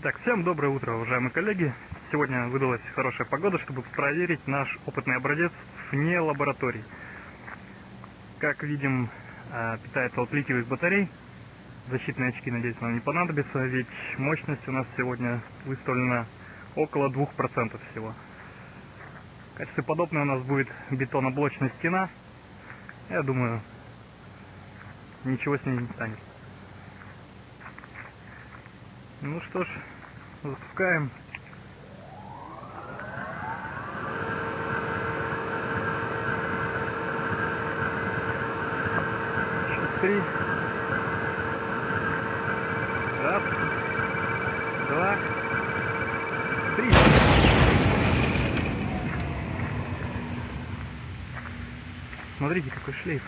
Так, всем доброе утро, уважаемые коллеги. Сегодня выдалась хорошая погода, чтобы проверить наш опытный образец вне лаборатории. Как видим, э, питается от литиевых батарей. Защитные очки, надеюсь, нам не понадобятся, ведь мощность у нас сегодня выставлена около 2% всего. В качестве подобной у нас будет бетоноблочная стена. Я думаю, ничего с ней не станет. Ну что ж, запускаем. Счет три. Раз, два, три. Смотрите, какой шлейф.